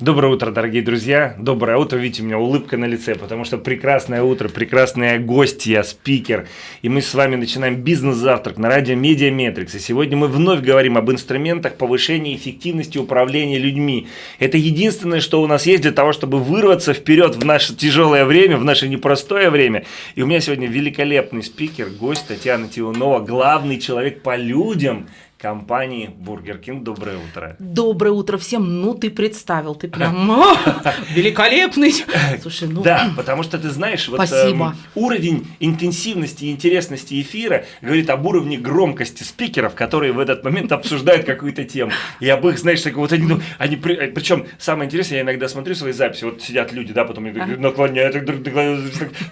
Доброе утро, дорогие друзья. Доброе утро. Видите, у меня улыбка на лице, потому что прекрасное утро, прекрасные гости, спикер. И мы с вами начинаем бизнес-завтрак на радио Медиа Метрикс. И сегодня мы вновь говорим об инструментах повышения эффективности управления людьми. Это единственное, что у нас есть для того, чтобы вырваться вперед в наше тяжелое время, в наше непростое время. И у меня сегодня великолепный спикер, гость Татьяна Тиунова, главный человек по людям – компании Burger King. Доброе утро. Доброе утро всем. Ну, ты представил, ты прям великолепный. Слушай, ну... Да, потому что ты знаешь, вот Спасибо. Э, уровень интенсивности и интересности эфира говорит об уровне громкости спикеров, которые в этот момент обсуждают какую-то тему. И об их, знаешь, так вот они, ну, они причем самое интересное, я иногда смотрю свои записи, вот сидят люди, да, потом наклоняют,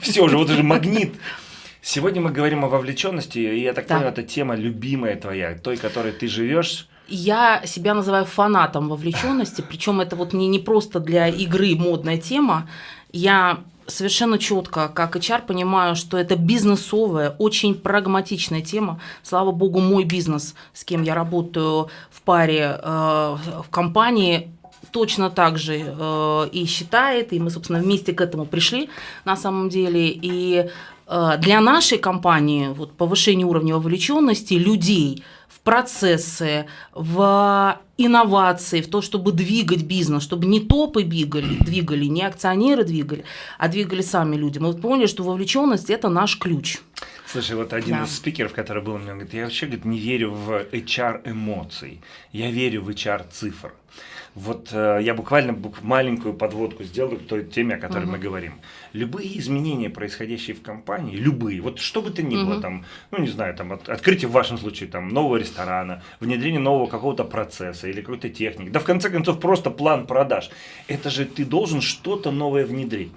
все же, вот же магнит. Сегодня мы говорим о вовлеченности, и я так да. понял, это тема любимая твоя, той, которой ты живешь. Я себя называю фанатом вовлеченности, причем это вот не, не просто для игры модная тема. Я совершенно четко, как HR, понимаю, что это бизнесовая, очень прагматичная тема. Слава богу, мой бизнес, с кем я работаю в паре э, в компании, точно так же э, и считает, и мы, собственно, вместе к этому пришли на самом деле. И для нашей компании вот, повышение уровня вовлеченности людей в процессы, в инновации, в то, чтобы двигать бизнес, чтобы не топы двигали, двигали, не акционеры двигали, а двигали сами люди. Мы поняли, что вовлеченность – это наш ключ. Слушай, вот один да. из спикеров, который был меня, говорит, я вообще говорит, не верю в HR эмоций, я верю в HR цифр. Вот э, я буквально бук маленькую подводку сделаю к той теме, о которой uh-huh. мы говорим. Любые изменения, происходящие в компании, любые, вот что бы то ни uh-huh. было, там, ну не знаю, там от, открытие в вашем случае там нового ресторана, внедрение нового какого-то процесса или какой-то техники, да в конце концов просто план продаж. Это же ты должен что-то новое внедрить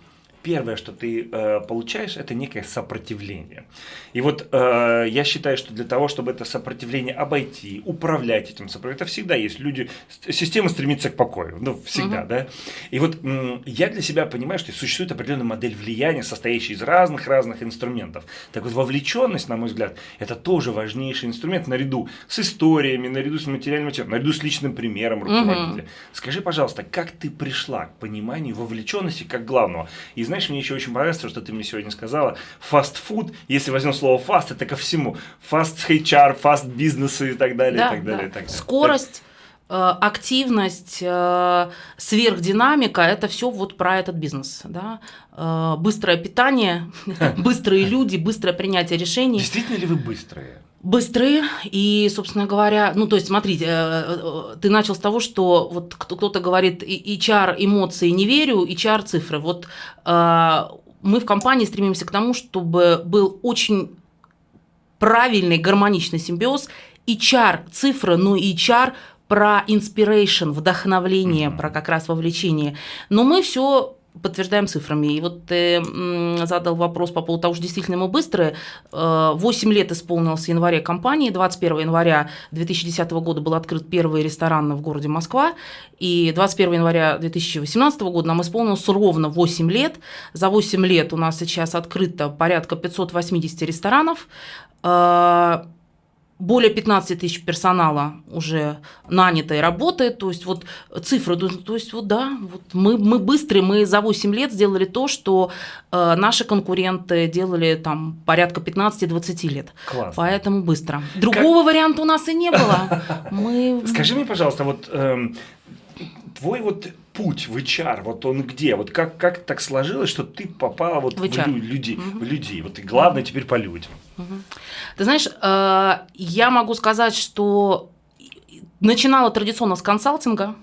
первое, что ты э, получаешь, это некое сопротивление. И вот э, я считаю, что для того, чтобы это сопротивление обойти, управлять этим сопротивлением, это всегда есть люди, система стремится к покою, ну, всегда, угу. да. И вот я для себя понимаю, что существует определенная модель влияния, состоящая из разных-разных инструментов. Так вот, вовлеченность, на мой взгляд, это тоже важнейший инструмент наряду с историями, наряду с материальным материалом, наряду с личным примером руководителя. Угу. Скажи, пожалуйста, как ты пришла к пониманию вовлеченности как главного? Из знаешь, мне еще очень понравилось то, что ты мне сегодня сказала. Фастфуд, если возьмем слово фаст, это ко всему. Фаст HR, фаст бизнесу и так далее, да, и так далее, да. и так далее. Скорость э, активность, э, сверхдинамика – это все вот про этот бизнес. Да? Э, быстрое питание, быстрые люди, быстрое принятие решений. Действительно ли вы быстрые? Быстрые и, собственно говоря, ну то есть смотрите, э, э, ты начал с того, что вот кто-то говорит HR эмоции не верю, HR цифры. Вот э, мы в компании стремимся к тому, чтобы был очень правильный гармоничный симбиоз HR цифры, но и HR про inspiration, вдохновление, mm-hmm. про как раз вовлечение. Но мы все подтверждаем цифрами. И вот ты задал вопрос по поводу того, что действительно мы быстрые. 8 лет исполнилось в январе компании. 21 января 2010 года был открыт первый ресторан в городе Москва. И 21 января 2018 года нам исполнилось ровно 8 лет. За 8 лет у нас сейчас открыто порядка 580 ресторанов более 15 тысяч персонала уже нанято и работает, то есть вот цифры, то есть вот да, вот мы, мы быстрые, мы за 8 лет сделали то, что э, наши конкуренты делали там порядка 15-20 лет. Классно. Поэтому быстро. Другого как... варианта у нас и не было. Мы... Скажи мне, пожалуйста, вот эм, твой вот путь в HR, вот он где? Вот как, как так сложилось, что ты попала вот в, в, люди, угу. в людей? Вот и главное теперь по людям. Угу. Ты знаешь, э, я могу сказать, что начинала традиционно с консалтинга.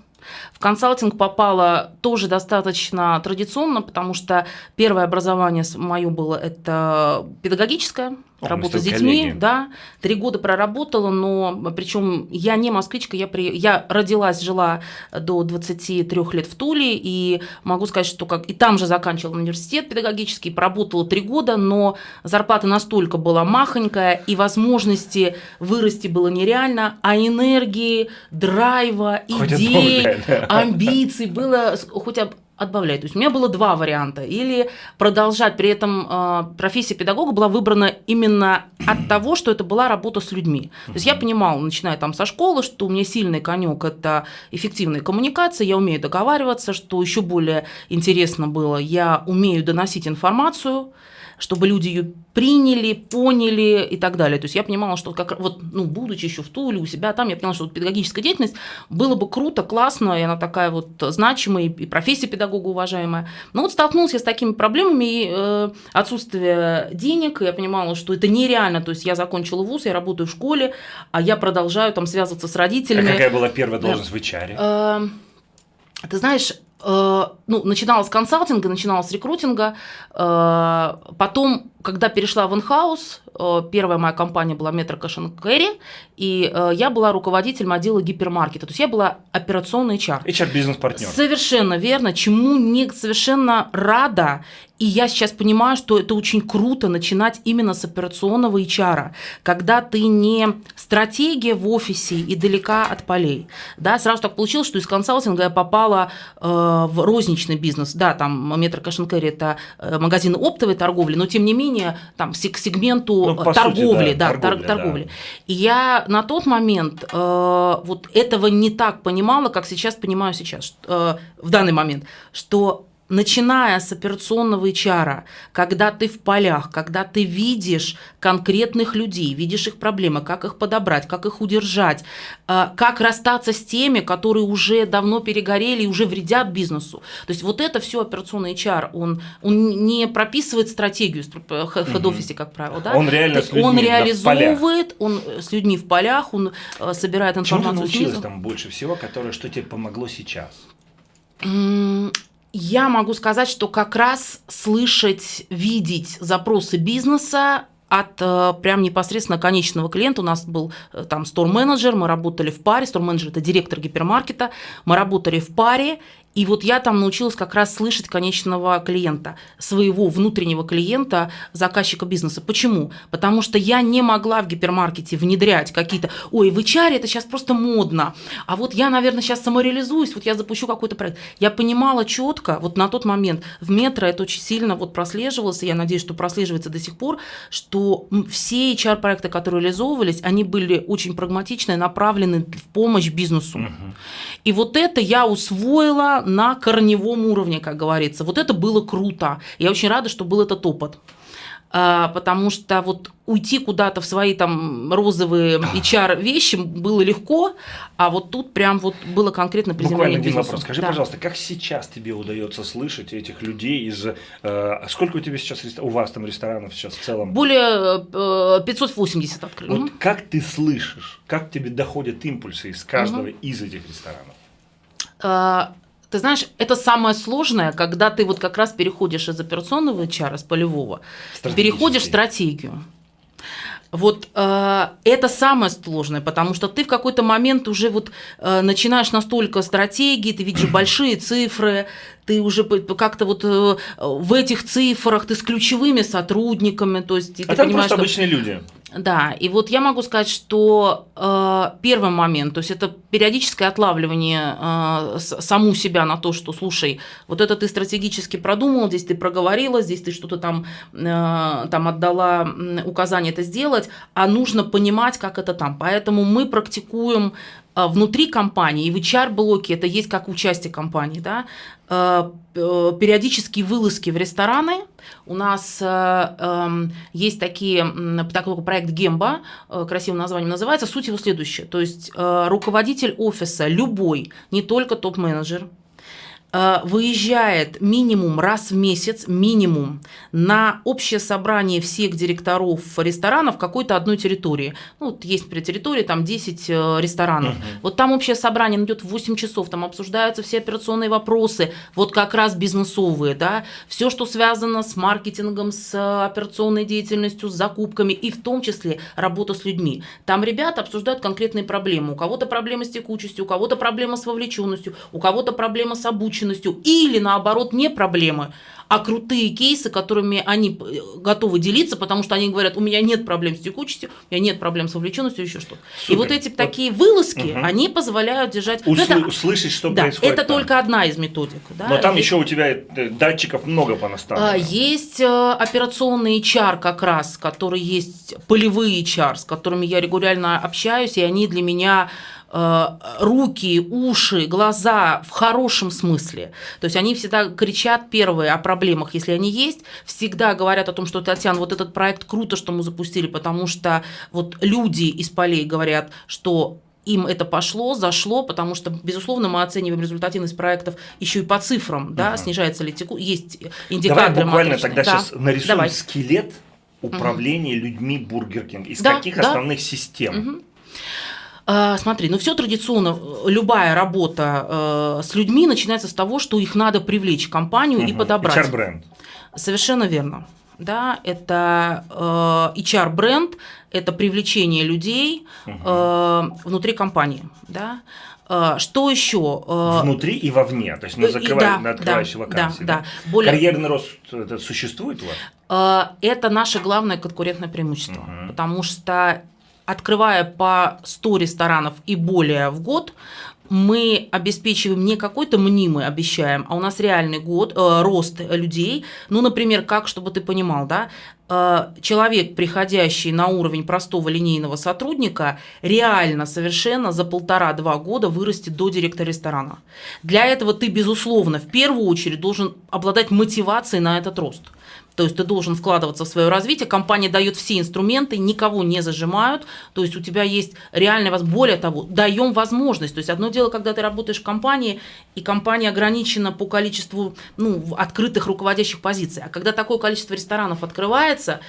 В консалтинг попала тоже достаточно традиционно, потому что первое образование мое было это педагогическое, о, работа с детьми, коллеги. да, три года проработала, но причем я не москвичка, я, при, я родилась, жила до 23 лет в Туле, и могу сказать, что как и там же заканчивала университет педагогический, проработала три года, но зарплата настолько была махонькая, и возможности вырасти было нереально, а энергии, драйва, идей, амбиций было хоть отбавлять. То есть у меня было два варианта. Или продолжать, при этом э, профессия педагога была выбрана именно от того, что это была работа с людьми. То есть я понимала, начиная там со школы, что у меня сильный конек это эффективная коммуникация, я умею договариваться, что еще более интересно было, я умею доносить информацию, чтобы люди ее приняли, поняли и так далее. То есть я понимала, что как вот, ну, будучи еще в Туле, у себя там, я поняла, что вот педагогическая деятельность было бы круто, классно, и она такая вот значимая, и профессия педагога уважаемая. Но вот столкнулась я с такими проблемами, и э, отсутствие денег, я понимала, что это нереально, то есть я закончила вуз, я работаю в школе, а я продолжаю там связываться с родителями. А какая была первая должность да. в HR? Э, ты знаешь, ну, начинала с консалтинга, начинала с рекрутинга, э, потом, когда перешла в инхаус, э, первая моя компания была Metro Cash Carry, и я была руководителем отдела гипермаркета, то есть я была операционный HR. HR-бизнес-партнер. Совершенно верно, чему не совершенно рада, и я сейчас понимаю, что это очень круто начинать именно с операционного HR, когда ты не стратегия в офисе и далека от полей. Да, сразу так получилось, что из консалтинга я попала э, в розничный бизнес. Да, там Метро Cash это э, магазины оптовой торговли, но тем не менее там к сегменту ну, торговли, сути, да, да, торговли, торговли. Да. И я на тот момент э, вот этого не так понимала, как сейчас понимаю сейчас, э, в данный момент, что начиная с операционного HR, когда ты в полях, когда ты видишь конкретных людей, видишь их проблемы, как их подобрать, как их удержать, э, как расстаться с теми, которые уже давно перегорели и уже вредят бизнесу. То есть вот это все операционный HR, он, он не прописывает стратегию в хед-офисе, как правило. Да? Он реально с людьми Он реализовывает, он с людьми в полях, он э, собирает информацию. Чему ты научилась там больше всего, которое, что тебе помогло сейчас? Я могу сказать, что как раз слышать, видеть запросы бизнеса от э, прям непосредственно конечного клиента. У нас был э, там стор-менеджер, мы работали в паре, стор-менеджер – это директор гипермаркета, мы работали в паре, и вот я там научилась как раз слышать конечного клиента, своего внутреннего клиента, заказчика бизнеса. Почему? Потому что я не могла в гипермаркете внедрять какие-то, ой, в HR это сейчас просто модно, а вот я, наверное, сейчас самореализуюсь, вот я запущу какой-то проект. Я понимала четко, вот на тот момент в метро это очень сильно вот прослеживалось, и я надеюсь, что прослеживается до сих пор, что все HR-проекты, которые реализовывались, они были очень прагматичны, направлены в помощь бизнесу. Угу. И вот это я усвоила на корневом уровне, как говорится. Вот это было круто. Я очень рада, что был этот опыт. А, потому что вот уйти куда-то в свои там розовые HR вещи было легко, а вот тут прям вот было конкретно приземление Буквально один вопрос. Скажи, да. пожалуйста, как сейчас тебе удается слышать этих людей из... Э, сколько у тебя сейчас, у вас там ресторанов сейчас в целом? Более э, 580 открыто. Вот угу. как ты слышишь, как тебе доходят импульсы из каждого угу. из этих ресторанов? Ты знаешь, это самое сложное, когда ты вот как раз переходишь из операционного HR, из полевого, переходишь в стратегию. Вот э, это самое сложное, потому что ты в какой-то момент уже вот э, начинаешь настолько стратегии, ты видишь большие цифры, ты уже как-то вот э, в этих цифрах, ты с ключевыми сотрудниками, то есть... А ты там понимаешь, просто что... обычные люди. Да, и вот я могу сказать, что э, первый момент, то есть это периодическое отлавливание э, саму себя на то, что, слушай, вот это ты стратегически продумал, здесь ты проговорила, здесь ты что-то там, э, там отдала указание это сделать, а нужно понимать, как это там. Поэтому мы практикуем внутри компании, и в HR-блоке это есть как участие компании, да, э, э, периодические вылазки в рестораны. У нас эм, есть такие, такой проект Гемба, красивым названием называется. Суть его следующая. То есть руководитель офиса, любой, не только топ-менеджер, Э, выезжает минимум раз в месяц, минимум, на общее собрание всех директоров ресторанов какой-то одной территории. Ну, вот есть при территории там 10 э, ресторанов. Угу. Вот там общее собрание идет в 8 часов, там обсуждаются все операционные вопросы, вот как раз бизнесовые, да, все, что связано с маркетингом, с э, операционной деятельностью, с закупками и в том числе работа с людьми. Там ребята обсуждают конкретные проблемы. У кого-то проблемы с текучестью, у кого-то проблема с вовлеченностью, у кого-то проблема с обучением, запущенностью, или наоборот не проблемы, а крутые кейсы, которыми они э, готовы делиться, потому что они говорят, у меня нет проблем с текучестью, у меня нет проблем с вовлеченностью, еще что-то. И вот эти вот. такие вылазки, угу. они позволяют держать... Усл... это, услышать, что да, происходит. Это там. только одна из методик. Да? Но там есть... еще у тебя э, датчиков много понаставлено. А, есть э, операционный HR как раз, который есть полевые HR, с которыми я регулярно общаюсь, и они для меня Э, руки, уши, глаза в хорошем смысле. То есть они всегда кричат первые о проблемах, если они есть, всегда говорят о том, что Татьяна, вот этот проект круто, что мы запустили, потому что вот люди из полей говорят, что им это пошло, зашло, потому что, безусловно, мы оцениваем результативность проектов еще и по цифрам, да, угу. снижается ли теку, есть индикаторы. Давай буквально матричные. тогда да. сейчас нарисуем Давай. скелет управления угу. людьми Burger King. Из да, каких да. основных систем? Угу. А, смотри, ну все традиционно, любая работа э, с людьми начинается с того, что их надо привлечь в компанию угу. и подобрать. HR-бренд. Совершенно верно. Да, это э, HR-бренд, это привлечение людей угу. э, внутри компании. Да. Э, что еще? Э, внутри и вовне, то есть на, закрывай, да, на открывающей да, вакансии. Да, да. Да. Более... Карьерный рост это существует у вас? Это наше главное конкурентное преимущество, угу. потому что открывая по 100 ресторанов и более в год, мы обеспечиваем не какой-то мнимый, обещаем, а у нас реальный год, э, рост людей. Ну, например, как, чтобы ты понимал, да, э, человек, приходящий на уровень простого линейного сотрудника, реально совершенно за полтора-два года вырастет до директора ресторана. Для этого ты, безусловно, в первую очередь должен обладать мотивацией на этот рост. То есть ты должен вкладываться в свое развитие, компания дает все инструменты, никого не зажимают, то есть у тебя есть реальная возможность. Более того, даем возможность. То есть одно дело, когда ты работаешь в компании, и компания ограничена по количеству ну, открытых руководящих позиций. А когда такое количество ресторанов открывается,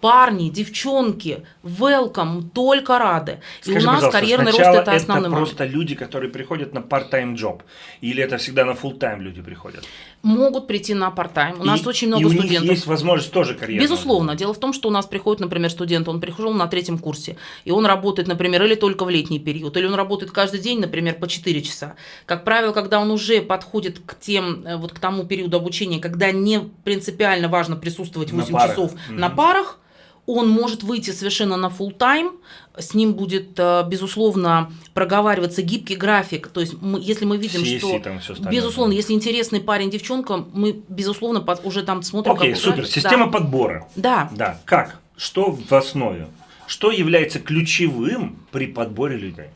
парни, девчонки, welcome, только рады. Скажи, и у нас карьерный рост это основной это просто люди, которые приходят на part-time job, или это всегда на full-time люди приходят? Могут прийти на part-time. У и, нас очень много и у студентов. Них есть возможность тоже карьеры. Безусловно. Дело в том, что у нас приходит, например, студент, он пришел на третьем курсе, и он работает, например, или только в летний период, или он работает каждый день, например, по 4 часа. Как правило, когда он уже подходит к тем, э, вот к тому периоду обучения, когда не принципиально важно присутствовать 8 на часов mm-hmm. на парах, он может выйти совершенно на full тайм с ним будет, э, безусловно, проговариваться гибкий график. То есть, мы, если мы видим, CSC, что, там все безусловно, если интересный парень, девчонка, мы, безусловно, под, уже там смотрим. Окей, okay, супер. График. Система да. подбора. Да. Да. Как? Что в основе? Что является ключевым при подборе людей?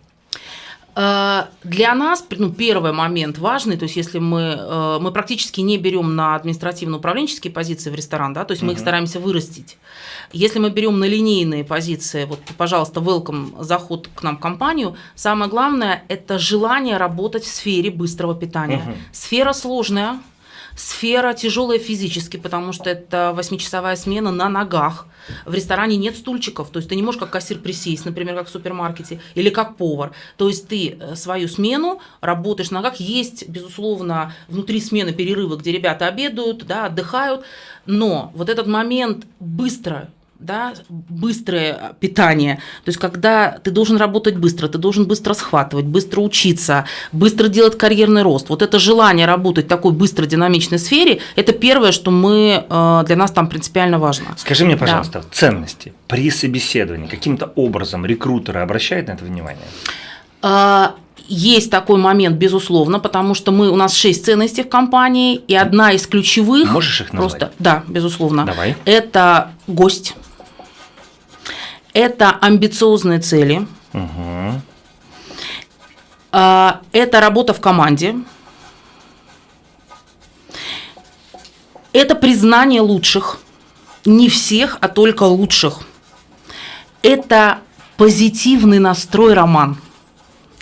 Э, для нас ну, первый момент важный, то есть если мы, э, мы практически не берем на административно-управленческие позиции в ресторан, да, то есть угу. мы их стараемся вырастить. Если мы берем на линейные позиции, вот, пожалуйста, welcome, заход к нам в компанию, самое главное – это желание работать в сфере быстрого питания. Угу. Сфера сложная, Сфера тяжелая физически, потому что это восьмичасовая смена на ногах. В ресторане нет стульчиков, то есть ты не можешь как кассир присесть, например, как в супермаркете, или как повар. То есть ты э, свою смену работаешь на ногах. Есть, безусловно, внутри смены перерывы, где ребята обедают, да, отдыхают, но вот этот момент быстро да, быстрое питание. То есть, когда ты должен работать быстро, ты должен быстро схватывать, быстро учиться, быстро делать карьерный рост. Вот это желание работать в такой быстро динамичной сфере, это первое, что мы, э, для нас там принципиально важно. Скажи мне, пожалуйста, да. ценности при собеседовании каким-то образом рекрутеры обращают на это внимание? А, есть такой момент, безусловно, потому что мы, у нас шесть ценностей в компании, и одна из ключевых... Можешь их назвать? Просто, да, безусловно. Давай. Это гость это амбициозные цели. Угу. Это работа в команде. Это признание лучших. Не всех, а только лучших. Это позитивный настрой роман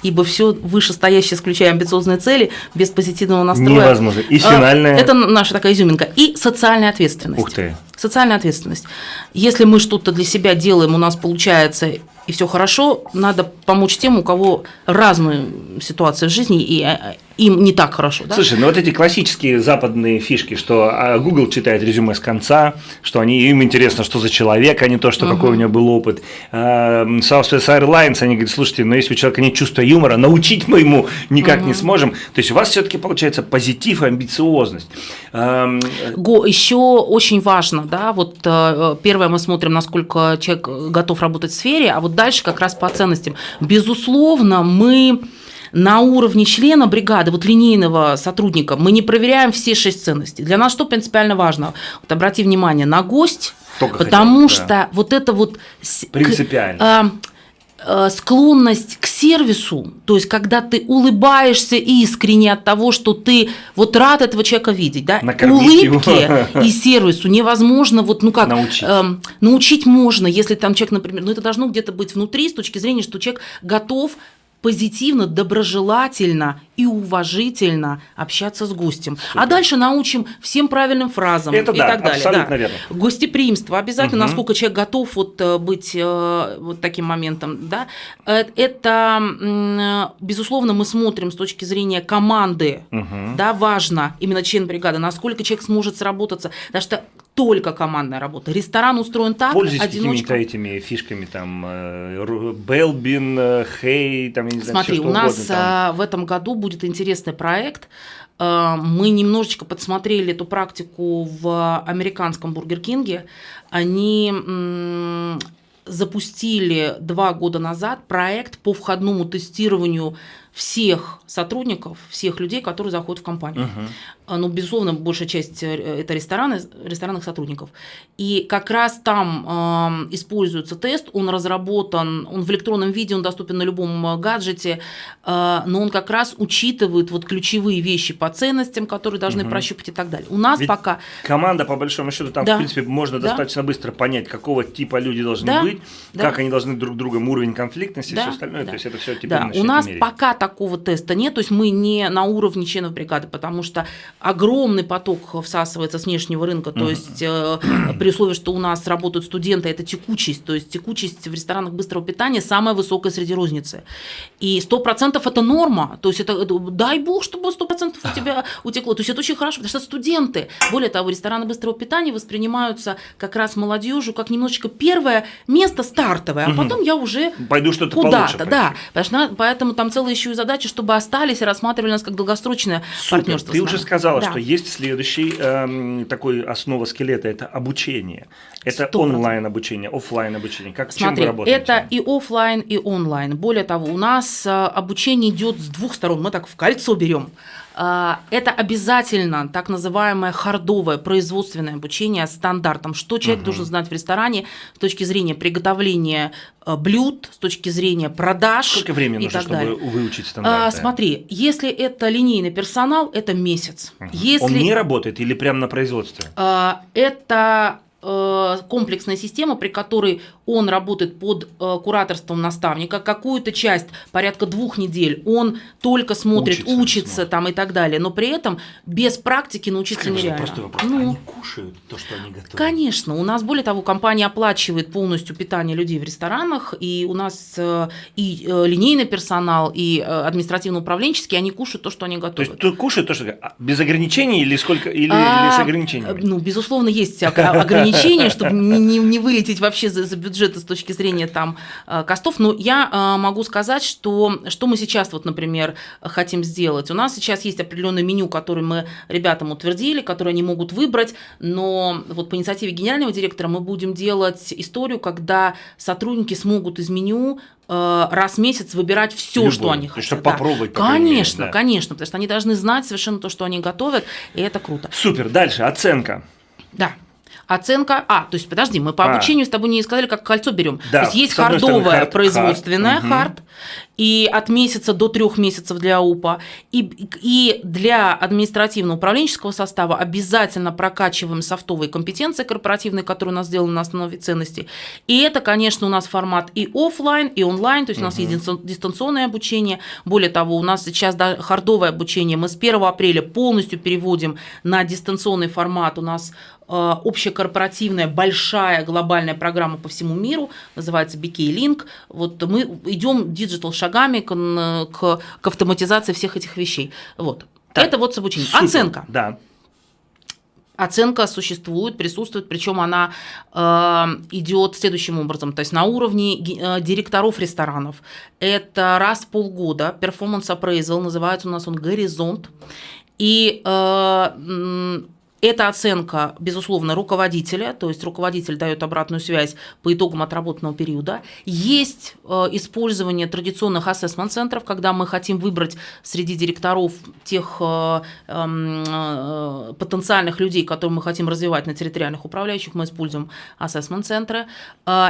ибо все вышестоящее, включая амбициозные цели, без позитивного настроя. Невозможно. И финальная... Это наша такая изюминка. И социальная ответственность. Ух ты. Социальная ответственность. Если мы что-то для себя делаем, у нас получается и все хорошо, надо помочь тем, у кого разные ситуации в жизни, и, им не так хорошо. Да? Слушай, ну вот эти классические западные фишки, что а, Google читает резюме с конца, что они, им интересно, что за человек, а не то, что uh-huh. какой у него был опыт. А, Southwest Airlines, они говорят, слушайте, но если у человека нет чувства юмора, научить мы ему никак uh-huh. не сможем. То есть у вас все-таки получается позитив и амбициозность. Го, еще очень важно, да, вот э, первое мы смотрим, насколько человек готов работать в сфере, а вот дальше как раз по ценностям. Безусловно, мы на уровне члена бригады, вот линейного сотрудника, мы не проверяем все шесть ценностей. Для нас что принципиально важно? Вот обрати внимание на гость, Только потому хотел, что да. вот это вот... Принципиально. Э, склонность к сервису, то есть когда ты улыбаешься искренне от того, что ты вот рад этого человека видеть, да, улыбке и сервису невозможно вот ну как научить. Э, научить можно, если там человек, например, ну это должно где-то быть внутри с точки зрения, что человек готов позитивно, доброжелательно и уважительно общаться с гостем. А Супер. А дальше научим всем правильным фразам Это и да, так далее. Абсолютно да. верно. Гостеприимство обязательно, угу. насколько человек готов вот э, быть э, вот таким моментом. Да? Э, это, безусловно, мы смотрим с точки зрения команды. Угу. Да, важно именно член бригады, насколько человек сможет сработаться. Потому что только командная работа. Ресторан устроен так, Пользуйтесь одиночка. этими фишками, там, Белбин, Хей, там, я не знаю, Смотри, все, у нас угодно, там. в этом году будет интересный проект. Мы немножечко подсмотрели эту практику в американском Бургер Кинге. Они запустили два года назад проект по входному тестированию всех сотрудников, всех людей, которые заходят в компанию. Uh-huh. Ну, безусловно, большая часть э, это рестораны, ресторанных сотрудников. И как раз там э, используется тест, он разработан, он в электронном виде, он доступен на любом э, гаджете, э, но он как раз учитывает вот ключевые вещи по ценностям, которые должны uh-huh. прощупать и так далее. У нас Ведь пока... Команда, по большому счету, там, да. в принципе, можно да. достаточно быстро понять, какого типа люди должны да. быть, да. как они должны друг другом, уровень конфликтности да. и все остальное. Да. То есть это все теперь да. У нас пока такого теста нет, то есть мы не на уровне членов бригады, потому что огромный поток всасывается с внешнего рынка, то есть э, при условии, что у нас работают студенты, это текучесть, то есть текучесть в ресторанах быстрого питания самая высокая среди розницы. И 100% это норма, то есть это, дай бог, чтобы 100% у тебя утекло, то есть это очень хорошо, потому что студенты, более того, рестораны быстрого питания воспринимаются как раз молодежью как немножечко первое место стартовое, а потом я уже пойду что-то куда-то, да, поэтому там целая еще и задача, чтобы остались и рассматривали нас как долгосрочное Супер. партнерство. Ты уже сказала, да. что есть следующий эм, такой основа скелета – это обучение. Это онлайн обучение, офлайн обучение. Как Смотри, чем вы работаете? Это и офлайн, и онлайн. Более того, у нас э, обучение идет с двух сторон. Мы так в кольцо берем. А, это обязательно так называемое хардовое производственное обучение стандартам. Что человек угу. должен знать в ресторане с точки зрения приготовления э, блюд, с точки зрения продаж. Сколько времени нужно, чтобы далее. выучить а, стандарты? А, смотри, если это линейный персонал, это месяц. Угу. Если, Он не работает или прямо на производстве? А, это Э, комплексная система, при которой он работает под э, кураторством наставника, какую-то часть, порядка двух недель, он только смотрит, учится, учится там и так далее, но при этом без практики научиться Скажи, нереально. Простой вопрос. Ну, они кушают то, что они готовят? Конечно. У нас, более того, компания оплачивает полностью питание людей в ресторанах, и у нас э, и линейный персонал, и административно-управленческий, они кушают то, что они готовят. То есть кушают то, что а, без ограничений или сколько или, а, или с ограничениями? Ну, безусловно, есть ограничения ограничения, чтобы не, не, не вылететь вообще за, за бюджет с точки зрения там э, костов. Но я э, могу сказать, что, что мы сейчас, вот, например, хотим сделать. У нас сейчас есть определенное меню, которое мы ребятам утвердили, которое они могут выбрать, но вот по инициативе генерального директора мы будем делать историю, когда сотрудники смогут из меню э, раз в месяц выбирать все, что они хотят. Чтобы да. попробовать. Конечно, да. конечно, потому что они должны знать совершенно то, что они готовят, и это круто. Супер. Дальше оценка. Да. Оценка. А, то есть, подожди, мы по а. обучению с тобой не сказали, как кольцо берем. Да, то есть есть хардовая hard, производственная hard, hard и от месяца до трех месяцев для УПА. И, и для административно-управленческого состава обязательно прокачиваем софтовые компетенции корпоративные, которые у нас сделаны на основе ценностей. И это, конечно, у нас формат и офлайн, и онлайн, то есть угу. у нас есть дистанционное обучение. Более того, у нас сейчас да, хардовое обучение. Мы с 1 апреля полностью переводим на дистанционный формат. У нас общекорпоративная большая глобальная программа по всему миру, называется BK Link. Вот мы идем digital шагами к, к, к автоматизации всех этих вещей. Вот. Так, Это вот обучение. Оценка. Да. Оценка существует, присутствует, причем она э, идет следующим образом, то есть на уровне э, директоров ресторанов. Это раз в полгода performance appraisal, называется у нас он «Горизонт». И э, эта оценка, безусловно, руководителя, то есть руководитель дает обратную связь по итогам отработанного периода. Есть э, использование традиционных ассессмент-центров, когда мы хотим выбрать среди директоров тех э, эм, э, потенциальных людей, которые мы хотим развивать на территориальных управляющих, мы используем ассессмент-центры.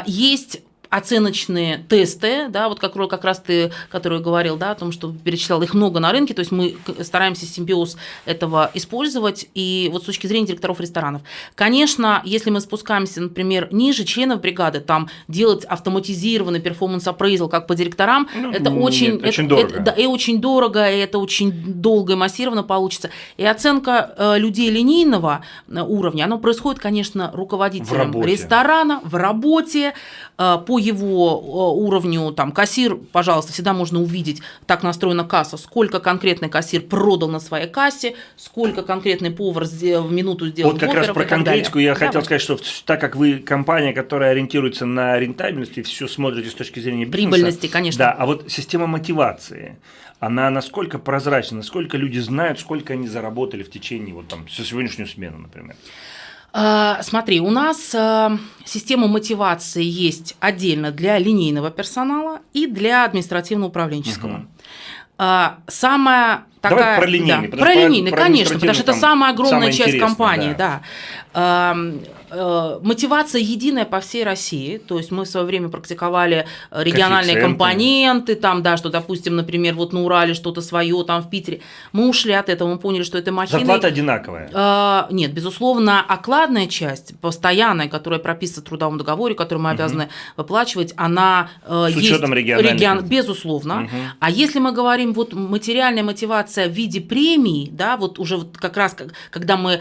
Есть оценочные тесты, да, вот как, как раз ты, который говорил, да, о том, что перечислял, их много на рынке, то есть мы стараемся симбиоз этого использовать, и вот с точки зрения директоров ресторанов. Конечно, если мы спускаемся, например, ниже членов бригады, там делать автоматизированный перформанс appraisal как по директорам, ну, это нет, очень, очень это, дорого. Это, да, и очень дорого, и это очень долго и массированно получится. И оценка э, людей линейного э, уровня, она происходит, конечно, руководителем ресторана, в работе, э, по его э, уровню, там, кассир, пожалуйста, всегда можно увидеть, так настроена касса, сколько конкретный кассир продал на своей кассе, сколько конкретный повар в минуту сделал Вот как раз про конкретику я хотел сказать, что так как вы компания, которая ориентируется на рентабельность и все смотрите с точки зрения бизнеса. Прибыльности, конечно. Да, а вот система мотивации, она насколько прозрачна, насколько люди знают, сколько они заработали в течение вот там, со сегодняшнюю смену, например? А, смотри, у нас а, система мотивации есть отдельно для линейного персонала и для административно-управленческого. Угу. Самая такая... Давай про линейный. Да, про линейный, конечно, потому что это самая огромная часть компании. Да. да. Э, мотивация единая по всей России. То есть мы в свое время практиковали э, региональные компоненты, там, да, что, допустим, например, вот на Урале что-то свое, там в Питере. Мы ушли от этого, мы поняли, что это махина. Зарплата одинаковая? Э, нет, безусловно, окладная часть, постоянная, которая прописана в трудовом договоре, которую мы обязаны угу. выплачивать, она С есть учетом региональных? Регион, безусловно. Угу. А если мы говорим вот материальная мотивация в виде премии, да, вот уже вот как раз, когда мы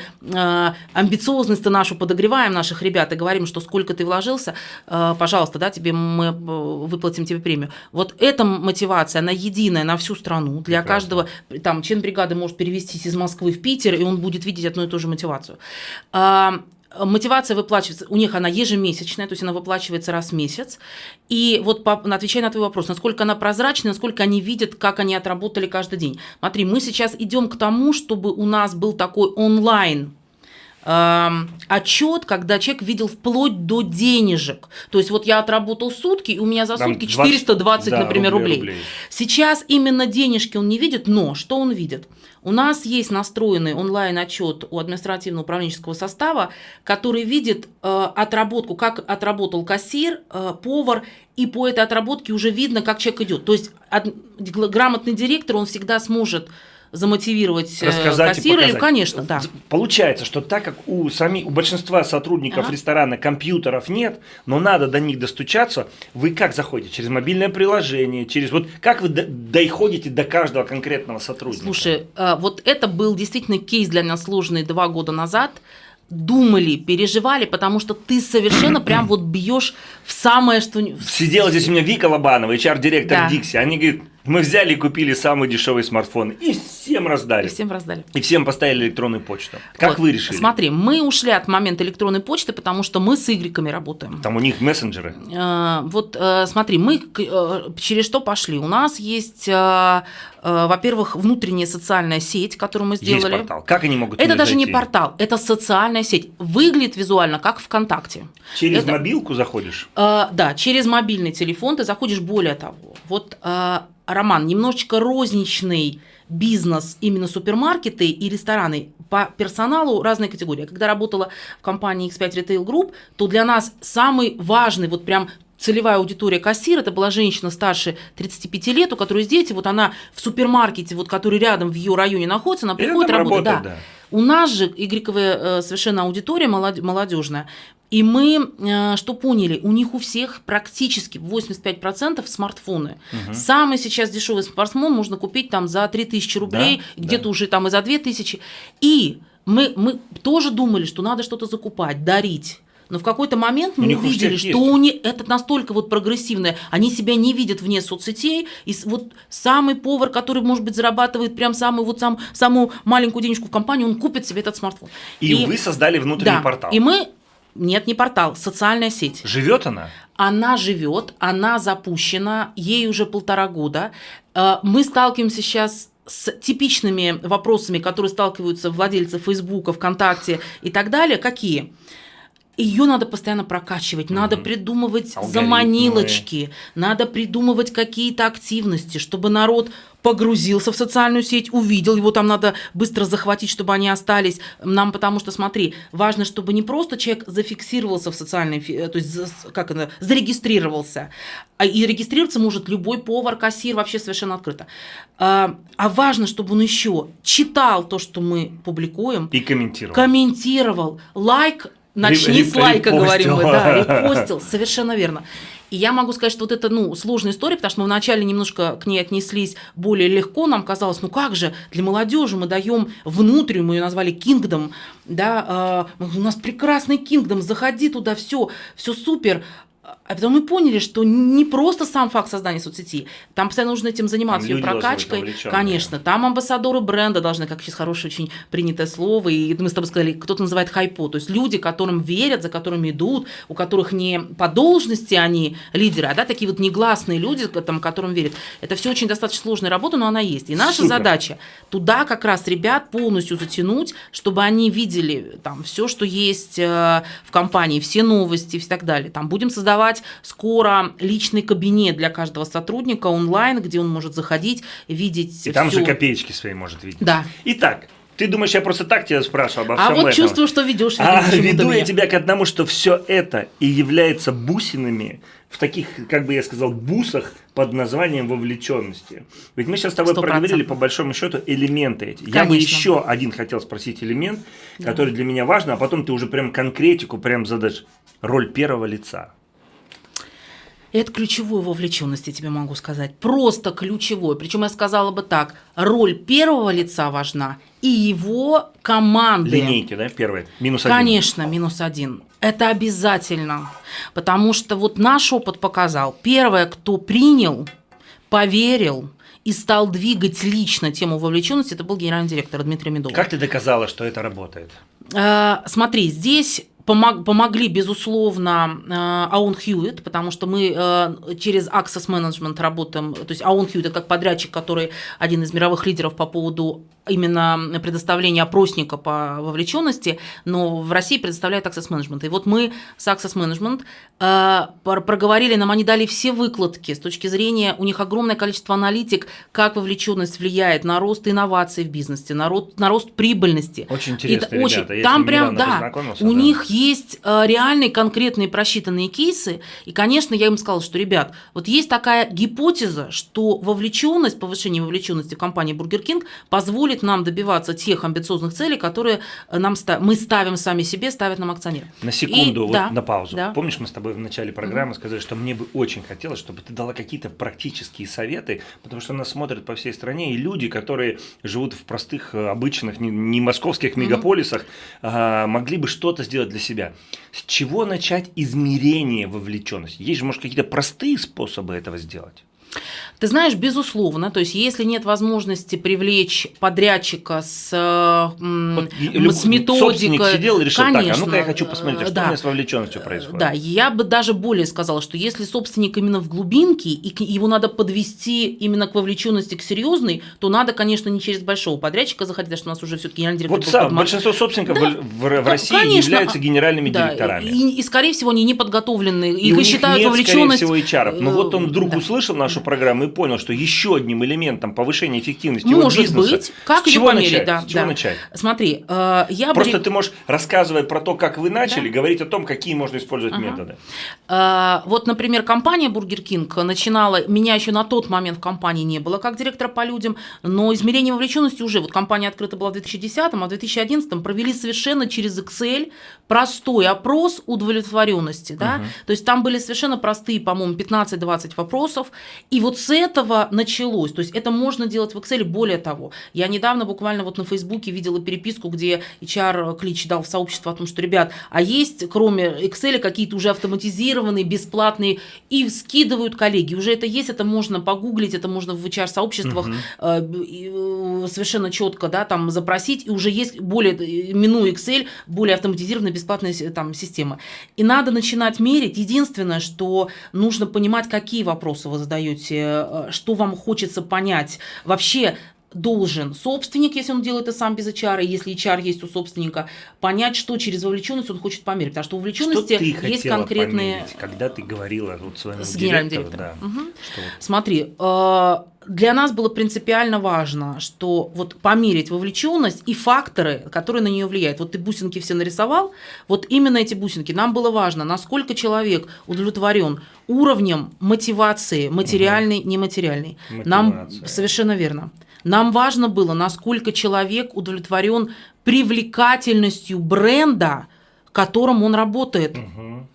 амбициозность нашу подогреваем, поднимаем наших ребят и говорим, что сколько ты вложился, э, пожалуйста, да, тебе мы э, выплатим тебе премию. Вот эта мотивация, она единая на всю страну. Для Прекрасно. каждого, там, член бригады может перевестись из Москвы в Питер, и он будет видеть одну и ту же мотивацию. А, мотивация выплачивается, у них она ежемесячная, то есть она выплачивается раз в месяц. И вот по, отвечая на твой вопрос, насколько она прозрачна, насколько они видят, как они отработали каждый день. Смотри, мы сейчас идем к тому, чтобы у нас был такой онлайн отчет, когда человек видел вплоть до денежек. То есть вот я отработал сутки, и у меня за сутки 420, да, например, рублей, рублей. Сейчас именно денежки он не видит, но что он видит? У нас есть настроенный онлайн-отчет у административно-управленческого состава, который видит э, отработку, как отработал кассир, э, повар, и по этой отработке уже видно, как человек идет. То есть от, грамотный директор, он всегда сможет замотивировать э, Рассказать кассира, или, конечно, да. Получается, что так как у, сами, у большинства сотрудников ага. ресторана компьютеров нет, но надо до них достучаться, вы как заходите? Через мобильное приложение, через вот как вы доходите до каждого конкретного сотрудника? Слушай, э, вот это был действительно кейс для нас сложный два года назад думали, переживали, потому что ты совершенно прям вот бьешь в самое, что... Сидела здесь у меня Вика Лобанова, HR-директор да. Дикси. Они говорят, мы взяли и купили самый дешевый смартфон и всем раздали. И всем раздали. И всем поставили электронную почту. Как вот. вы решили? Смотри, мы ушли от момента электронной почты, потому что мы с игреками работаем. Там у них мессенджеры. Э, вот э, смотри, мы э, через что пошли? У нас есть, во-первых, внутренняя социальная сеть, которую мы сделали. Есть портал. Как они могут Это даже зайти? не портал, это социальная сеть. Выглядит визуально как ВКонтакте. Через это... мобилку заходишь? Да, через мобильный телефон ты заходишь более того. Вот Роман, немножечко розничный бизнес, именно супермаркеты и рестораны по персоналу разные категории. Когда работала в компании X5 Retail Group, то для нас самый важный, вот прям целевая аудитория кассира, это была женщина старше 35 лет, у которой есть дети, вот она в супермаркете, вот, который рядом в ее районе находится, она приходит работать. Да. да. У нас же игрековая э, совершенно аудитория молодежная. И мы э, что поняли? У них у всех практически 85% смартфоны. Угу. Самый сейчас дешевый смартфон можно купить там за 3000 рублей, да, где-то да. уже там и за 2000. И мы, мы тоже думали, что надо что-то закупать, дарить. Но в какой-то момент мы увидели, что у них это настолько вот прогрессивное, они себя не видят вне соцсетей, и вот самый повар, который, может быть, зарабатывает прям самую вот сам, самую маленькую денежку в компании, он купит себе этот смартфон. И, и вы создали внутренний да, портал. И мы нет, не портал, социальная сеть. Живет она? Она живет, она запущена, ей уже полтора года. Э, мы сталкиваемся сейчас с типичными вопросами, которые сталкиваются владельцы Фейсбука, ВКонтакте и так далее. Какие? ее надо постоянно прокачивать, mm-hmm. надо придумывать Алгоритмы. заманилочки, надо придумывать какие-то активности, чтобы народ погрузился в социальную сеть, увидел, его там надо быстро захватить, чтобы они остались. Нам потому что, смотри, важно, чтобы не просто человек зафиксировался в социальной, то есть как это, зарегистрировался, а и регистрироваться может любой повар, кассир, вообще совершенно открыто. А, а важно, чтобы он еще читал то, что мы публикуем. И комментировал. Комментировал. Лайк Начни с лайка, говорим мы, да, репостил, совершенно верно. И я могу сказать, что вот это, ну, сложная история, потому что мы вначале немножко к ней отнеслись более легко, нам казалось, ну как же, для молодежи мы даем внутреннюю, мы ее назвали Kingdom, да, э, у нас прекрасный Kingdom, заходи туда, все, все супер, а потом мы поняли, что не просто сам факт создания соцсети, там постоянно нужно этим заниматься, ее прокачкой. Конечно, там амбассадоры бренда должны, как сейчас хорошее очень принятое слово, и мы с тобой сказали, кто-то называет хайпо, то есть люди, которым верят, за которыми идут, у которых не по должности они лидеры, а да, такие вот негласные люди, там, которым верят. Это все очень достаточно сложная работа, но она есть. И наша Супер. задача туда как раз ребят полностью затянуть, чтобы они видели там все, что есть э, в компании, все новости и так далее. Там будем создавать создавать скоро личный кабинет для каждого сотрудника онлайн, где он может заходить, видеть. И там же копеечки свои может видеть. Да. Итак, ты думаешь, я просто так тебя спрашивал обо а всем А вот этом? чувствую, что ведешь. А веду я тебя к одному, что все это и является бусинами в таких, как бы я сказал, бусах под названием вовлеченности. Ведь мы сейчас с тобой 100%. проговорили по большому счету элементы эти. Конечно. Я бы еще один хотел спросить элемент, да. который для меня важен, а потом ты уже прям конкретику прям задашь. Роль первого лица. Это ключевой вовлеченность, я тебе могу сказать. Просто ключевой. Причем я сказала бы так, роль первого лица важна и его команды. Линейки, да, первые? Минус один. Конечно, минус один. Это обязательно. Потому что вот наш опыт показал, первое, кто принял, поверил, и стал двигать лично тему вовлеченности, это был генеральный директор Дмитрий Медов. Как ты доказала, что это работает? А, смотри, здесь помог, помогли, безусловно, э, Аун Хьюит, потому что мы э, через Access Management работаем, то есть Аун Хьюит – как подрядчик, который один из мировых лидеров по поводу именно предоставления опросника по вовлеченности, но в России предоставляет Access Management. И вот мы с Access Management э, проговорили, нам они дали все выкладки с точки зрения, у них огромное количество аналитик, как вовлеченность влияет на рост инноваций в бизнесе, на рост, на рост прибыльности. Очень интересно, и, очень, ребята. Там прям, да, у да. них есть э, реальные конкретные просчитанные кейсы, и, конечно, я им сказала, что, ребят, вот есть такая гипотеза, что вовлеченность, повышение вовлеченности в компании Burger King позволит позволит нам добиваться тех амбициозных целей, которые э, нам мы ставим сами себе, ставят нам акционеры. На секунду, и, вот да, на паузу. Да. Помнишь, мы с тобой в начале программы mm-hmm. сказали, что мне бы очень хотелось, чтобы ты дала какие-то практические советы, потому что нас смотрят по всей стране, и люди, которые живут в простых, э, обычных, не, не московских мегаполисах, mm-hmm. могли бы что-то сделать для себя. С чего начать измерение вовлеченности? Есть же, может, какие-то простые способы этого сделать? Ты знаешь, безусловно, то есть если нет возможности привлечь подрядчика с, вот, с методикой... сидел и решил, конечно, так, а ну-ка я хочу посмотреть, а что да, у меня с вовлеченностью происходит. Да, я бы даже более сказала, что если собственник именно в глубинке, и его надо подвести именно к вовлеченности, к серьезной, то надо, конечно, не через большого подрядчика заходить, потому что у нас уже все-таки генеральный директор... Вот сам, большинство собственников да, в, в России конечно, являются генеральными да, директорами. И, и, скорее всего, они не подготовлены, и их считают нет, вовлеченность... скорее всего, HR. Но вот он вдруг да. услышал нашу программу и понял, что еще одним элементом повышения эффективности Может его бизнеса. быть. Как с чего померить, начать? Да, с чего да. начать? Смотри, э, я Просто бы... ты можешь, рассказывая про то, как вы начали, да. говорить о том, какие можно использовать ага. методы. Э, вот, например, компания Burger King начинала, меня еще на тот момент в компании не было как директора по людям, но измерение вовлеченности уже, вот компания открыта была в 2010, а в 2011 провели совершенно через Excel простой опрос удовлетворенности. Да? Угу. То есть там были совершенно простые, по-моему, 15-20 вопросов, И вот с этого началось. То есть это можно делать в Excel. Более того, я недавно буквально вот на Фейсбуке видела переписку, где HR Клич дал в сообщество о том, что, ребят, а есть кроме Excel какие-то уже автоматизированные, бесплатные, и скидывают коллеги. Уже это есть, это можно погуглить, это можно в HR-сообществах угу. э, совершенно четко да, там запросить, и уже есть более, минуя Excel, более автоматизированная бесплатная там, система. И надо начинать мерить. Единственное, что нужно понимать, какие вопросы вы задаете, э, что вам хочется понять. Вообще, должен собственник, если он делает это сам без HR, и если HR есть у собственника, понять, что через вовлеченность он хочет померить. Потому что у вовлеченности есть конкретные... Померить, когда ты говорила вот своему с генеральным директором. Да, угу. что... Смотри, э, для нас было принципиально важно, что вот померить вовлеченность и факторы, которые на нее влияют. Вот ты бусинки все нарисовал, вот именно эти бусинки. Нам было важно, насколько человек удовлетворен уровнем мотивации, материальной, угу. нематериальной. Мотивация. Нам совершенно верно. Нам важно было, насколько человек удовлетворен привлекательностью бренда, которым он работает. Угу.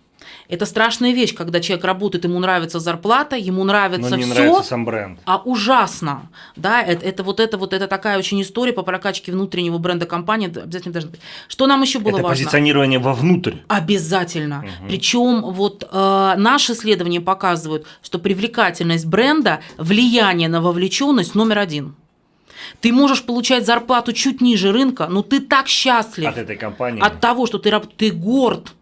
Это страшная вещь, когда человек работает, ему нравится зарплата, ему нравится Но не все, нравится сам бренд. а ужасно. Да, это, это вот это вот это такая очень история по прокачке внутреннего бренда компании обязательно должна быть. Что нам еще было это важно? позиционирование вовнутрь. Обязательно. Угу. Причем вот э, наши исследования показывают, что привлекательность бренда, влияние на вовлеченность номер один. Ты можешь получать зарплату чуть ниже рынка, но ты так счастлив от этой компании, от того, что ты, ты горд.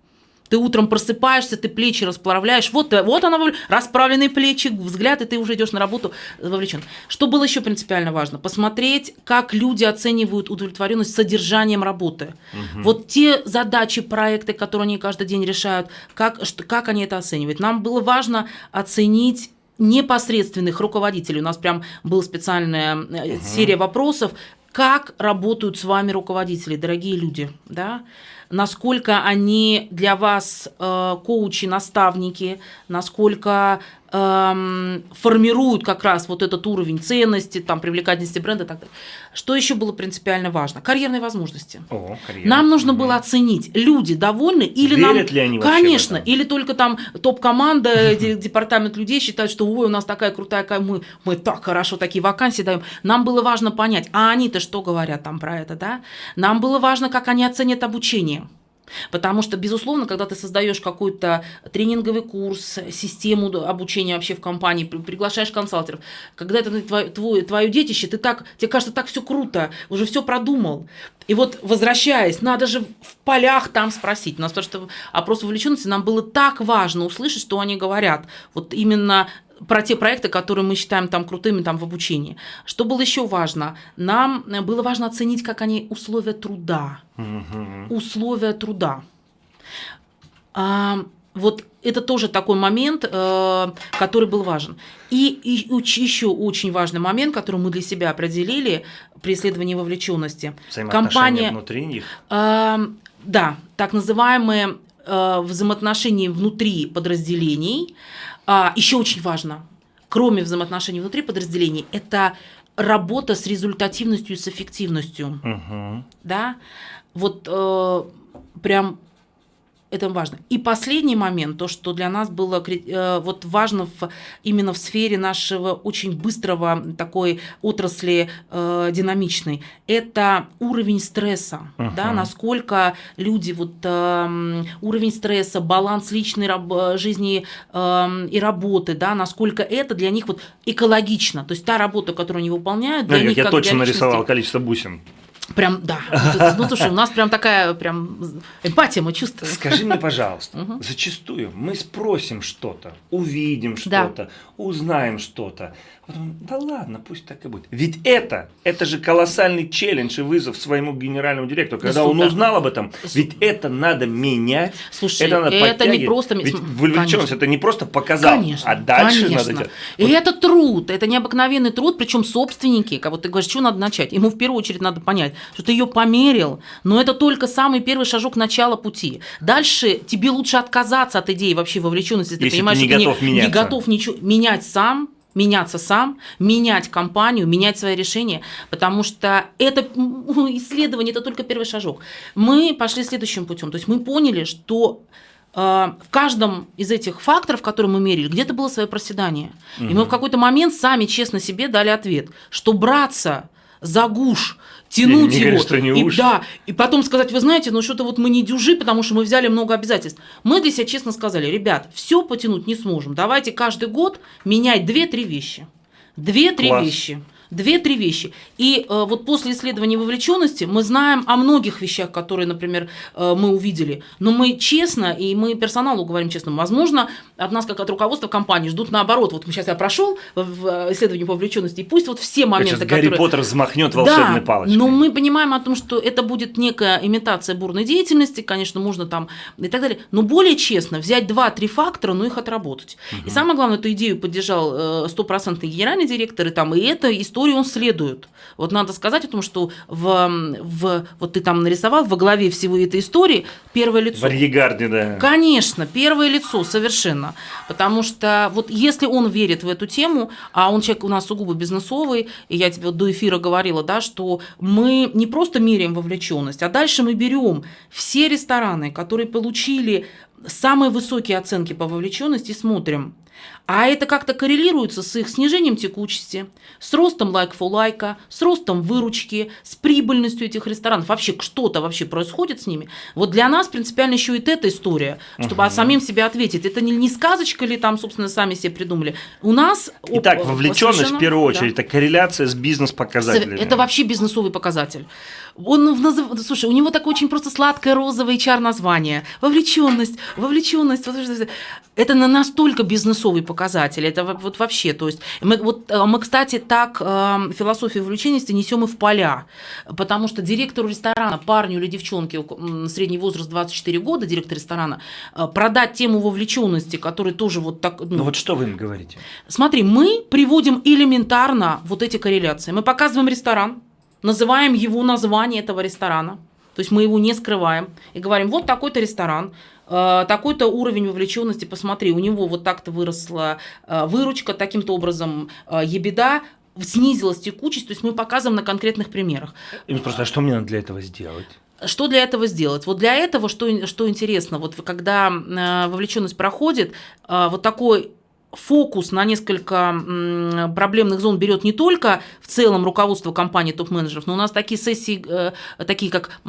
Ты утром просыпаешься, ты плечи расправляешь. Вот, вот она, расправленные плечи, взгляд, и ты уже идешь на работу вовлечен. Что было еще принципиально важно? Посмотреть, как люди оценивают удовлетворенность содержанием работы. Угу. Вот те задачи, проекты, которые они каждый день решают, как, что, как они это оценивают. Нам было важно оценить непосредственных руководителей. У нас прям была специальная угу. серия вопросов, как работают с вами руководители, дорогие люди, да? насколько они для вас э, коучи, наставники, насколько эм, формируют как раз вот этот уровень ценности, там, привлекательности бренда и так далее. Что еще было принципиально важно? Карьерные возможности. О, карьера. Нам нужно угу. было оценить, люди довольны или Верят нам... ли они Конечно, или только там топ-команда, департамент людей считают, что ой, у нас такая крутая, мы, мы так хорошо такие вакансии даем. Нам было важно понять, а они-то что говорят там про это, да? Нам было важно, как они оценят обучение. Потому что, безусловно, когда ты создаешь какой-то тренинговый курс, систему обучения вообще в компании, приглашаешь консалтеров, когда это твое, твое, твое детище, ты так, тебе кажется, так все круто, уже все продумал. И вот, возвращаясь, надо же в полях там спросить. У нас то, что опрос вовлеченности, нам было так важно услышать, что они говорят. Вот именно про те проекты, которые мы считаем там крутыми там в обучении. Что было еще важно? Нам было важно оценить, как они условия труда. Угу. Условия труда. А, вот это тоже такой момент, э, который был важен. И, и еще очень важный момент, который мы для себя определили при исследовании вовлеченности. Компания внутри них. Э, да, так называемые э, взаимоотношения внутри подразделений. А, еще очень важно, кроме взаимоотношений внутри подразделений, это работа с результативностью и с эффективностью. Угу. Да? Вот э, прям это важно. И последний момент, то, что для нас было э, вот важно в, именно в сфере нашего очень быстрого такой отрасли э, динамичной, это уровень стресса, uh-huh. да, насколько люди вот э, уровень стресса, баланс личной раб- жизни э, и работы, да, насколько это для них вот экологично, то есть та работа, которую они выполняют, для ну, них я как точно для нарисовал количество бусин. Прям, да. Ну, слушай, у нас прям такая прям эмпатия, мы чувствуем. Скажи мне, пожалуйста, зачастую мы спросим что-то, увидим что-то, узнаем что-то, Потом, да ладно, пусть так и будет. Ведь это, это же колоссальный челлендж и вызов своему генеральному директору, когда он узнал об этом. Ведь это надо менять. Слушай, это, надо это не просто... Ведь вовлеченность это не просто показал, конечно, а дальше конечно. надо делать. И вот. это труд, это необыкновенный труд, причем собственники, вот ты говоришь, что надо начать? Ему в первую очередь надо понять, что ты ее померил, но это только самый первый шажок начала пути. Дальше тебе лучше отказаться от идеи вообще вовлеченности, если, если ты понимаешь, ты не что готов ты не, меняться. не готов ничего менять сам, меняться сам, менять компанию, менять свои решения, потому что это исследование, это только первый шажок. Мы пошли следующим путем, то есть мы поняли, что в каждом из этих факторов, которые мы мерили, где-то было свое проседание. Угу. И мы в какой-то момент сами честно себе дали ответ, что браться за гуш, тянуть не его. Говорю, что не и, уж. да, и потом сказать, вы знаете, ну что-то вот мы не дюжи, потому что мы взяли много обязательств. Мы для себя честно сказали, ребят, все потянуть не сможем. Давайте каждый год менять 2-3 вещи. Две-три вещи. Две-три вещи. И э, вот после исследования вовлеченности мы знаем о многих вещах, которые, например, э, мы увидели. Но мы честно, и мы персоналу говорим честно, возможно, от нас, как от руководства компании, ждут наоборот. Вот сейчас я прошел в исследовании по вовлеченности, и пусть вот все моменты, Сейчас Гарри Поттер взмахнет волшебной да, палочкой. но мы понимаем о том, что это будет некая имитация бурной деятельности, конечно, можно там и так далее. Но более честно, взять два-три фактора, но их отработать. Угу. И самое главное, эту идею поддержал э, стопроцентный генеральный директор, и там и история истории он следует. Вот надо сказать о том, что в, в, вот ты там нарисовал во главе всего этой истории первое лицо. Варьегарди, да. Конечно, первое лицо, совершенно. Потому что вот если он верит в эту тему, а он человек у нас сугубо бизнесовый, и я тебе до эфира говорила, да, что мы не просто меряем вовлеченность, а дальше мы берем все рестораны, которые получили самые высокие оценки по вовлеченности, смотрим, а это как-то коррелируется с их снижением текучести, с ростом лайк-фу-лайка, с ростом выручки, с прибыльностью этих ресторанов. Вообще что-то вообще происходит с ними. Вот для нас принципиально еще и эта история, чтобы угу. самим себе ответить. Это не, не сказочка ли там, собственно, сами себе придумали. У нас... Итак, вовлеченность в первую очередь, да. это корреляция с бизнес-показателями. Это вообще бизнесовый показатель. Он назыв... Слушай, у него такое очень просто сладкое розовое HR название. Вовлеченность, вовлеченность. Это настолько бизнесовый показатель. Это вот вообще, то есть мы, вот, э, мы кстати, так э, философию вовлеченности несем и в поля, потому что директору ресторана, парню или девчонке, средний возраст 24 года, директор ресторана, э, продать тему вовлеченности, который тоже вот так... Ну, ну вот что вы им говорите? Смотри, мы приводим элементарно вот эти корреляции. Мы показываем ресторан, называем его название этого ресторана, то есть мы его не скрываем и говорим, вот такой-то ресторан, такой-то уровень вовлеченности, посмотри, у него вот так-то выросла э, выручка, таким-то образом э, ебеда, снизилась текучесть, то есть мы показываем на конкретных примерах. И просто, а что мне надо для этого сделать? Что для этого сделать? Вот для этого, что, что интересно, вот когда вовлеченность проходит, вот такой фокус на несколько проблемных зон берет не только в целом руководство компании топ-менеджеров, но у нас такие сессии, э, такие как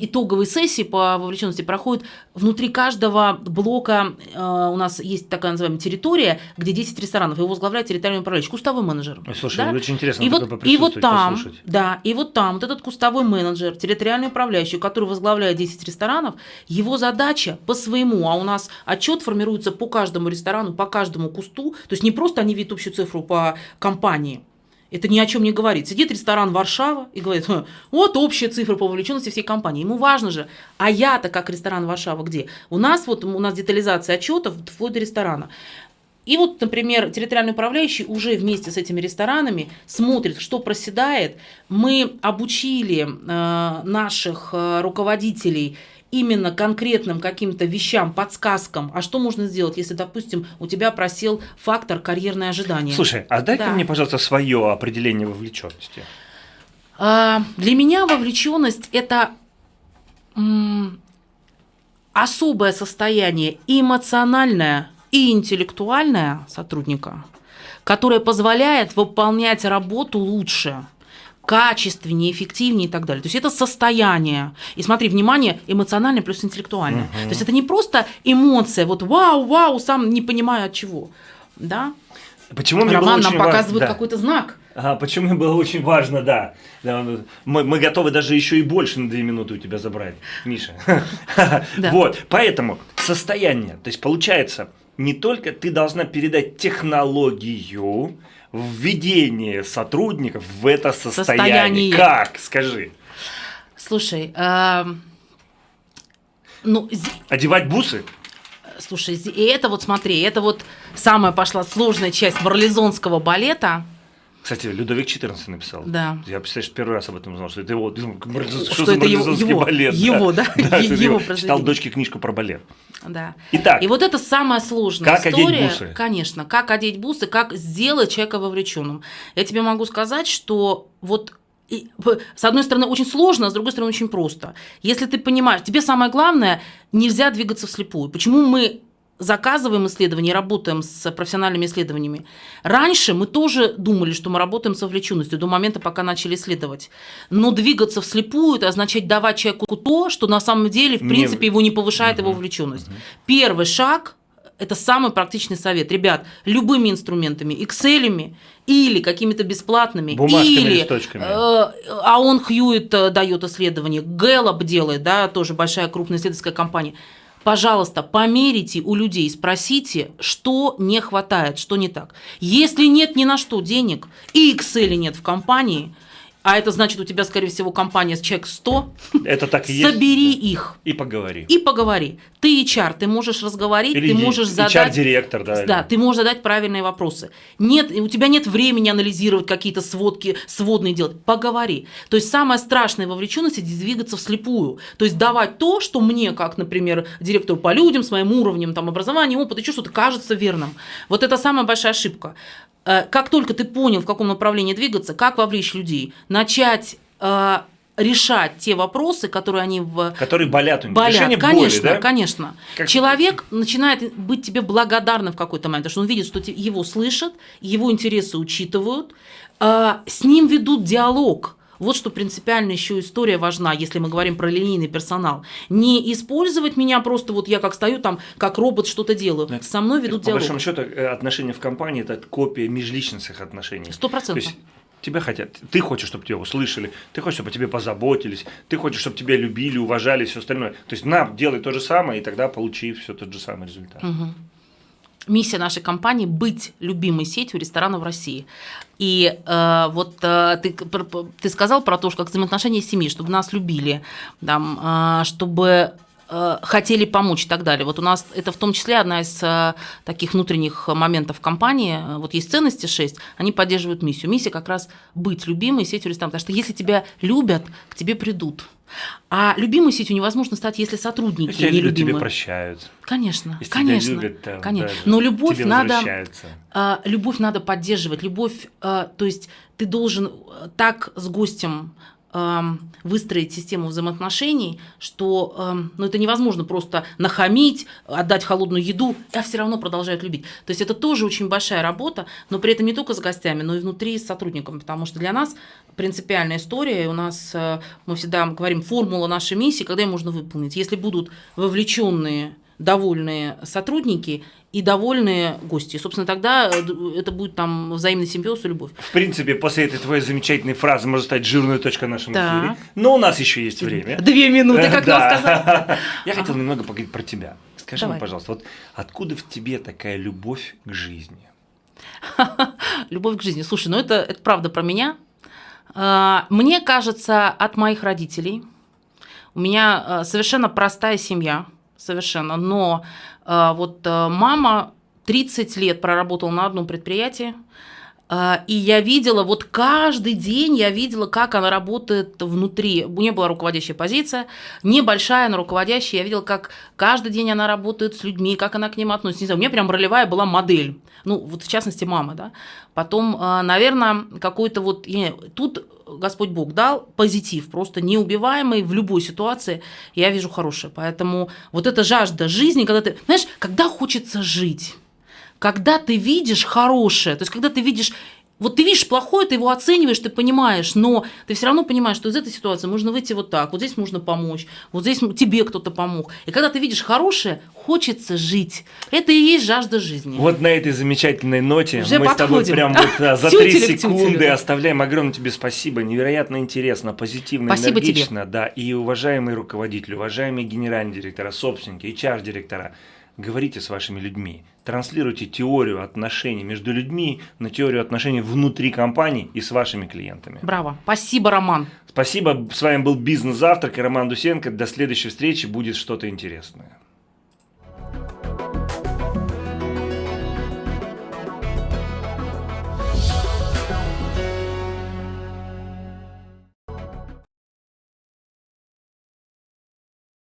итоговые сессии по вовлеченности проходят внутри каждого блока. Э, у нас есть такая называемая территория, где 10 ресторанов, его возглавляет территориальный управляющий, кустовой менеджер. Слушай, да? очень интересно и вот, и вот там, послушать. да, и вот там вот этот кустовой менеджер, территориальный управляющий, который возглавляет 10 ресторанов, его задача по своему, а у нас отчет формируется по каждому ресторану, по каждому кусту кусту. То есть не просто они видят общую цифру по компании, это ни о чем не говорит. Сидит ресторан Варшава и говорит, вот общая цифра по вовлеченности всей компании. Ему важно же, а я-то как ресторан Варшава где? У нас вот у нас детализация отчетов вплоть до ресторана. И вот, например, территориальный управляющий уже вместе с этими ресторанами смотрит, что проседает. Мы обучили э, наших э, руководителей именно конкретным каким-то вещам, подсказкам, а что можно сделать, если, допустим, у тебя просел фактор карьерное ожидание. Слушай, а дай-ка да. мне, пожалуйста, свое определение вовлеченности. А, для меня вовлеченность это особое состояние эмоциональное и интеллектуальное сотрудника, которое позволяет выполнять работу лучше качественнее, эффективнее и так далее. То есть это состояние. И смотри, внимание, эмоциональное плюс интеллектуальное. Угу. То есть это не просто эмоция, вот вау, вау, сам не понимаю от чего. Да? Почему мне Роман было нам показывает да. какой-то знак. А, почему мне было очень важно, да. да мы, мы готовы даже еще и больше на две минуты у тебя забрать, Миша. Вот, поэтому состояние. То есть получается, не только ты должна передать технологию, введение сотрудников в это состояние. состояние. Как? Скажи. Слушай, э, ну... Одевать бусы? Слушай, и это вот смотри, это вот самая пошла сложная часть марлезонского балета – кстати, Людовик XIV написал. Да. Я, представляешь, первый раз об этом узнал, что это его, что, что это его, его, балет. Его, да, да, его Читал дочке книжку про балет. Да. Итак. И вот это самая сложная как история. Одеть бусы? Конечно, как одеть бусы, как сделать человека вовлеченным. Я тебе могу сказать, что вот и, с одной стороны, очень сложно, а с другой стороны, очень просто. Если ты понимаешь, тебе самое главное, нельзя двигаться вслепую. Почему мы заказываем исследования, работаем с профессиональными исследованиями. Раньше мы тоже думали, что мы работаем с вовлеченностью до момента, пока начали исследовать. Но двигаться вслепую – это означает давать человеку то, что на самом деле, в принципе, не... его не повышает угу. его вовлеченность. Угу. Первый шаг – это самый практичный совет. Ребят, любыми инструментами, Excel, или какими-то бесплатными, Бумажками, или листочками. Э, а он Хьюит э, дает исследование, Гэллоп делает, да, тоже большая крупная исследовательская компания – пожалуйста, померите у людей, спросите, что не хватает, что не так. Если нет ни на что денег и Excel нет в компании – а это значит, у тебя, скорее всего, компания с чек 100. Это так и есть. Собери их. И поговори. И поговори. Ты HR, ты можешь разговорить, Или ты можешь задать... HR-директор, да. Да, ты можешь задать правильные вопросы. Нет, у тебя нет времени анализировать какие-то сводки, сводные делать. Поговори. То есть самое страшное вовлеченность – это двигаться вслепую. То есть давать то, что мне, как, например, директору по людям, с моим уровнем там, образования, опыта, еще что-то кажется верным. Вот это самая большая ошибка. Э, как только ты понял, в каком направлении двигаться, как вовлечь людей, начать э, решать те вопросы, которые они в... Которые болят у них. Болят, Решение конечно, боли, да? конечно. Как... Человек начинает быть тебе благодарным в какой-то момент, потому что он видит, что его слышат, его интересы учитывают, э, с ним ведут диалог. Вот что принципиально еще история важна, если мы говорим про линейный персонал. Не использовать меня просто вот я как стою там, как робот что-то делаю. Это, Со мной ведут это, диалог. По большому счету э, отношения в компании – это копия межличностных отношений. Сто процентов тебя хотят, ты хочешь, чтобы тебя услышали, ты хочешь, чтобы о тебе позаботились, ты хочешь, чтобы тебя любили, уважали, все остальное. То есть на, делай то же самое, и тогда получи все тот же самый результат. Угу миссия нашей компании быть любимой сетью ресторанов в России. И э, вот э, ты, ты сказал про то, что как взаимоотношения семьи, чтобы нас любили, там, э, чтобы э, хотели помочь и так далее. Вот у нас это в том числе одна из э, таких внутренних моментов компании. Вот есть ценности 6, они поддерживают миссию. Миссия как раз быть любимой сетью ресторанов. Потому что если тебя любят, к тебе придут. А любимой сетью невозможно стать, если сотрудники если не любимы. тебе прощают. Конечно, если конечно, любят, там, конечно. Да, Но любовь надо, э, любовь надо поддерживать. Любовь, э, то есть ты должен так с гостем выстроить систему взаимоотношений, что ну, это невозможно просто нахамить, отдать холодную еду, а все равно продолжают любить. То есть это тоже очень большая работа, но при этом не только с гостями, но и внутри с сотрудниками, потому что для нас принципиальная история, у нас, э, мы всегда говорим, формула нашей миссии, когда ее можно выполнить. Если будут вовлеченные довольные сотрудники и довольные гости. Собственно, тогда э, это будет там взаимный симбиоз и любовь. В принципе, после этой твоей замечательной фразы может стать жирная точка нашего да. эфире. Но у нас еще есть время. Две минуты, как нам сказать. Я хотел немного поговорить про тебя. Скажи мне, пожалуйста, вот откуда в тебе такая любовь к жизни? Любовь к жизни. Слушай, ну это, это правда про меня. А, мне кажется, от моих родителей. У меня э, совершенно простая семья совершенно. Но вот э, мама 30 лет проработала на одном предприятии, и я видела, вот каждый день я видела, как она работает внутри. У нее была руководящая позиция, небольшая, но руководящая. Я видела, как каждый день она работает с людьми, как она к ним относится. Не знаю, у меня прям ролевая была модель. Ну, вот в частности, мама, да. Потом, наверное, какой-то вот... Тут Господь Бог дал позитив, просто неубиваемый в любой ситуации, я вижу хорошее. Поэтому вот эта жажда жизни, когда ты, знаешь, когда хочется жить, когда ты видишь хорошее, то есть когда ты видишь вот ты видишь плохое, ты его оцениваешь, ты понимаешь, но ты все равно понимаешь, что из этой ситуации можно выйти вот так, вот здесь можно помочь, вот здесь тебе кто-то помог. И когда ты видишь хорошее, хочется жить. Это и есть жажда жизни. Вот на этой замечательной ноте Уже мы подходим. с тобой прям вот за три секунды оставляем огромное тебе спасибо, невероятно интересно, позитивно, спасибо энергично, тебе. да, и уважаемые руководители, уважаемые генеральные директора, собственники, HR-директора, говорите с вашими людьми, транслируйте теорию отношений между людьми на теорию отношений внутри компании и с вашими клиентами. Браво. Спасибо, Роман. Спасибо. С вами был Бизнес Завтрак и Роман Дусенко. До следующей встречи будет что-то интересное.